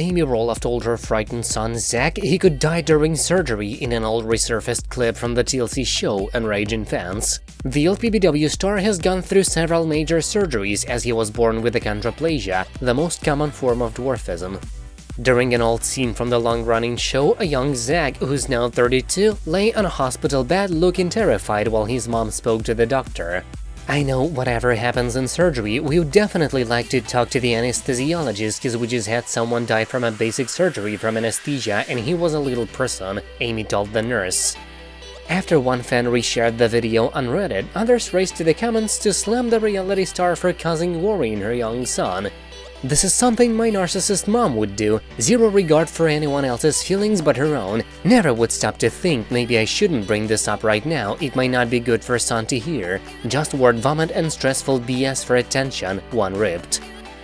Amy Roloff told her frightened son Zach he could die during surgery in an old resurfaced clip from the TLC show Enraging Fans. The LPBW star has gone through several major surgeries as he was born with achondroplasia, the most common form of dwarfism. During an old scene from the long-running show, a young Zach, who's now 32, lay on a hospital bed looking terrified while his mom spoke to the doctor. I know whatever happens in surgery, we would definitely like to talk to the anesthesiologist because we just had someone die from a basic surgery from anesthesia and he was a little person, Amy told the nurse. After one fan reshared the video on Reddit, others raced to the comments to slam the reality star for causing worry in her young son. This is something my narcissist mom would do, zero regard for anyone else's feelings but her own, never would stop to think maybe I shouldn't bring this up right now, it might not be good for son to hear, just word vomit and stressful BS for attention, one ripped.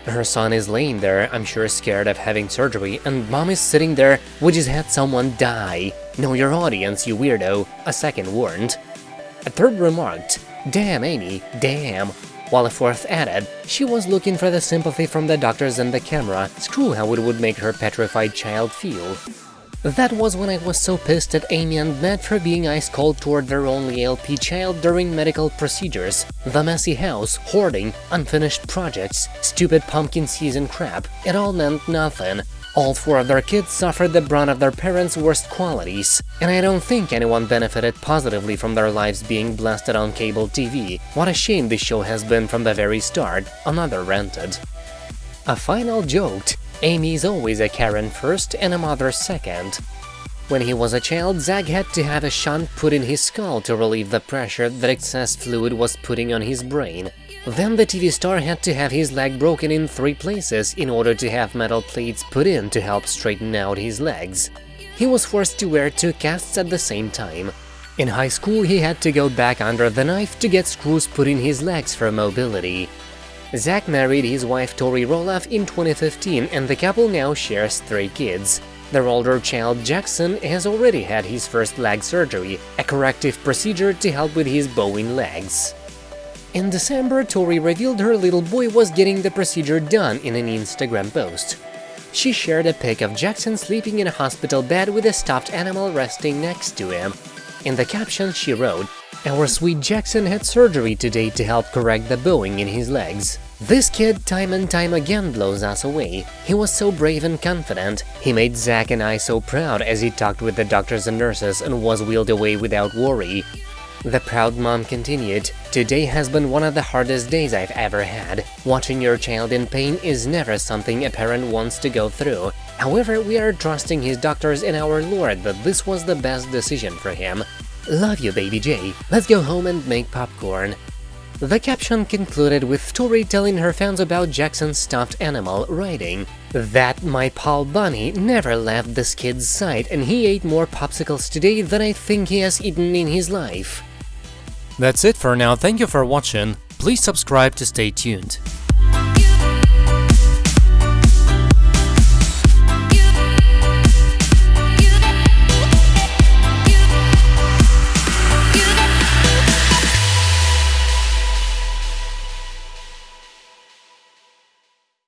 Her son is laying there, I'm sure scared of having surgery, and mom is sitting there, we just had someone die. Know your audience, you weirdo, a second warned. A third remarked, damn Amy, damn, fourth added, she was looking for the sympathy from the doctors and the camera, screw how it would make her petrified child feel. That was when I was so pissed at Amy and Matt for being ice-cold toward their only LP child during medical procedures. The messy house, hoarding, unfinished projects, stupid pumpkin season crap, it all meant nothing. All four of their kids suffered the brunt of their parents' worst qualities, and I don't think anyone benefited positively from their lives being blasted on cable TV. What a shame this show has been from the very start, another ranted. A final joked, Amy's always a Karen first and a mother second. When he was a child, Zach had to have a shunt put in his skull to relieve the pressure that excess fluid was putting on his brain. Then the TV star had to have his leg broken in three places in order to have metal plates put in to help straighten out his legs. He was forced to wear two casts at the same time. In high school, he had to go back under the knife to get screws put in his legs for mobility. Zach married his wife Tori Roloff in 2015 and the couple now shares three kids. Their older child Jackson has already had his first leg surgery, a corrective procedure to help with his bowing legs. In December, Tori revealed her little boy was getting the procedure done in an Instagram post. She shared a pic of Jackson sleeping in a hospital bed with a stuffed animal resting next to him. In the caption, she wrote, Our sweet Jackson had surgery today to help correct the bowing in his legs. This kid time and time again blows us away. He was so brave and confident. He made Zach and I so proud as he talked with the doctors and nurses and was wheeled away without worry. The proud mom continued, Today has been one of the hardest days I've ever had. Watching your child in pain is never something a parent wants to go through. However, we are trusting his doctors and our Lord that this was the best decision for him. Love you, baby J. Let's go home and make popcorn. The caption concluded with Tori telling her fans about Jackson's stuffed animal, writing, That my pal Bunny never left this kid's side and he ate more popsicles today than I think he has eaten in his life. That's it for now, thank you for watching, please subscribe to stay tuned.